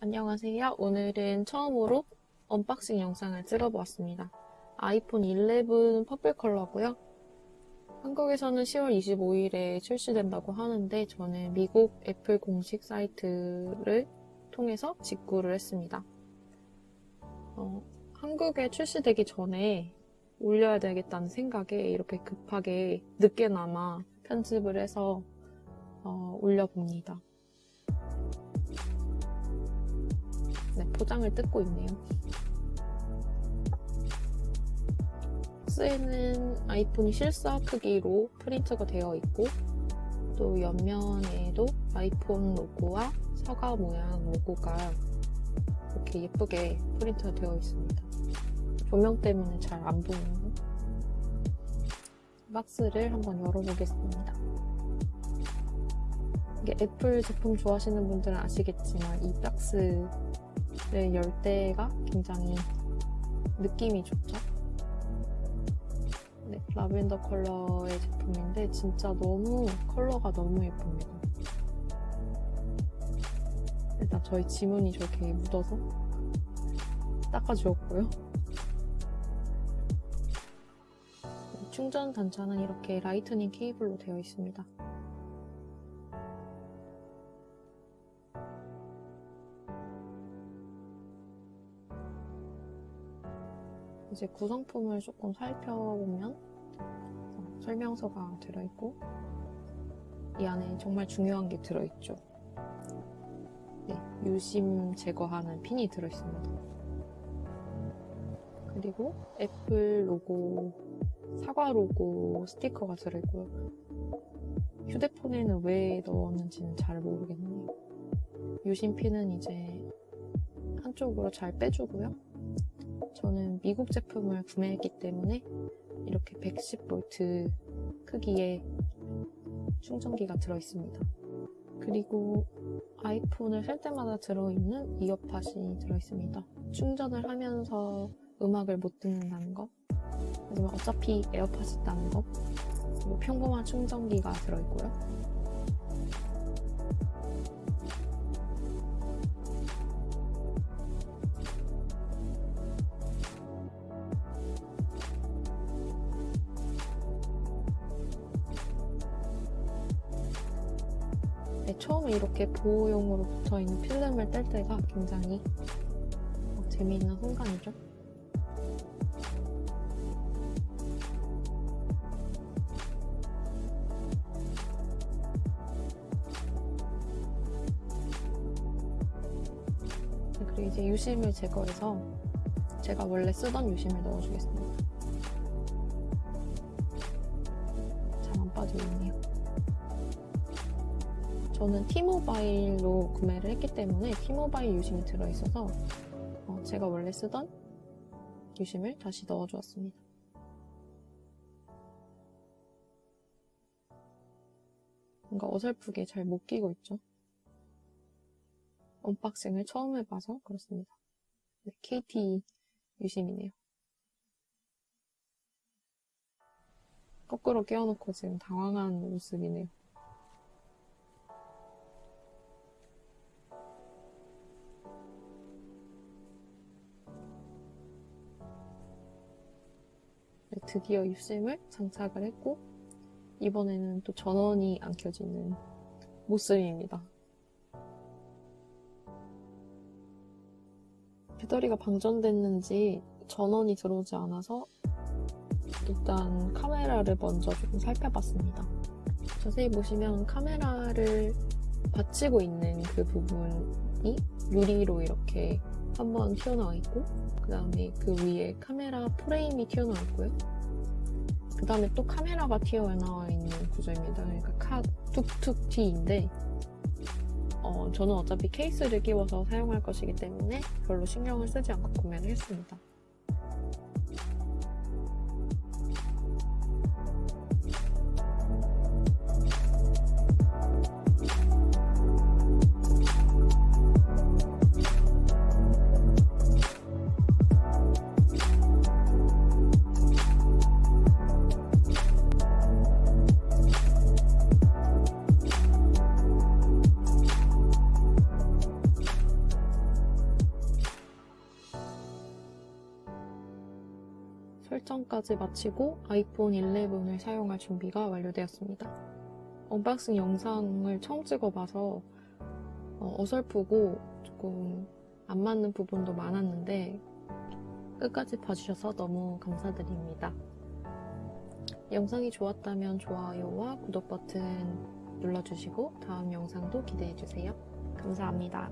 안녕하세요. 오늘은 처음으로 언박싱 영상을 찍어보았습니다. 아이폰 11 purple 컬러고요. 한국에서는 10월 25일에 출시된다고 하는데 저는 미국 애플 공식 사이트를 통해서 직구를 했습니다. 어, 한국에 출시되기 전에 올려야 되겠다는 생각에 이렇게 급하게 늦게나마 편집을 해서 어, 올려봅니다. 네, 포장을 뜯고 있네요. 박스에는 아이폰이 실사 크기로 프린트가 되어 있고 또 옆면에도 아이폰 로고와 사과 모양 로고가 이렇게 예쁘게 프린트가 되어 있습니다. 조명 때문에 잘 안 보이는 박스를 한번 열어보겠습니다. 이게 애플 제품 좋아하시는 분들은 아시겠지만 이 박스를 열 때가 굉장히 느낌이 좋죠. 네, 라벤더 컬러의 제품인데 진짜 너무 컬러가 너무 예쁩니다. 일단 저희 지문이 저렇게 묻어서 닦아주었고요. 충전 단자는 이렇게 라이트닝 케이블로 되어 있습니다. 이제 구성품을 조금 살펴보면 어, 설명서가 들어있고 이 안에 정말 중요한 게 들어있죠. 네, 유심 제거하는 핀이 들어있습니다. 그리고 애플 로고, 사과 로고 스티커가 들어있고요. 휴대폰에는 왜 넣었는지는 잘 모르겠네요. 유심 핀은 이제 한쪽으로 잘 빼주고요. 저는 미국 제품을 구매했기 때문에 이렇게 110V 크기의 충전기가 들어있습니다. 그리고 아이폰을 살 때마다 들어있는 이어팟이 들어있습니다. 충전을 하면서 음악을 못 듣는다는 거 하지만 어차피 에어팟이 있다는 거 그리고 평범한 충전기가 들어있고요. 처음에 이렇게 보호용으로 붙어있는 필름을 뗄 때가 굉장히 어, 재미있는 순간이죠. 네, 그리고 이제 유심을 제거해서 제가 원래 쓰던 유심을 넣어주겠습니다. 잘 안 빠지고 있네요. 저는 티모바일로 구매를 했기 때문에 티모바일 유심이 들어있어서 어, 제가 원래 쓰던 유심을 다시 넣어주었습니다. 뭔가 어설프게 잘 못 끼고 있죠. 언박싱을 처음 해봐서 그렇습니다. 네, KT 유심이네요. 거꾸로 끼워놓고 지금 당황한 모습이네요. 드디어 유심을 장착을 했고 이번에는 또 전원이 안 켜지는 모습입니다. 배터리가 방전됐는지 전원이 들어오지 않아서 일단 카메라를 먼저 조금 살펴봤습니다. 자세히 보시면 카메라를 받치고 있는 그 부분이 유리로 이렇게 한번 튀어나와 있고 그 다음에 그 위에 카메라 프레임이 튀어나와 있고요. 그 다음에 또 카메라가 튀어나와 있는 구조입니다. 그러니까 카 툭툭티인데 어, 저는 어차피 케이스를 끼워서 사용할 것이기 때문에 별로 신경을 쓰지 않고 구매를 했습니다. 설정까지 마치고 아이폰 11을 사용할 준비가 완료되었습니다. 언박싱 영상을 처음 찍어봐서 어, 어설프고 조금 안 맞는 부분도 많았는데 끝까지 봐주셔서 너무 감사드립니다. 영상이 좋았다면 좋아요와 구독 버튼 눌러주시고 다음 영상도 기대해주세요. 감사합니다.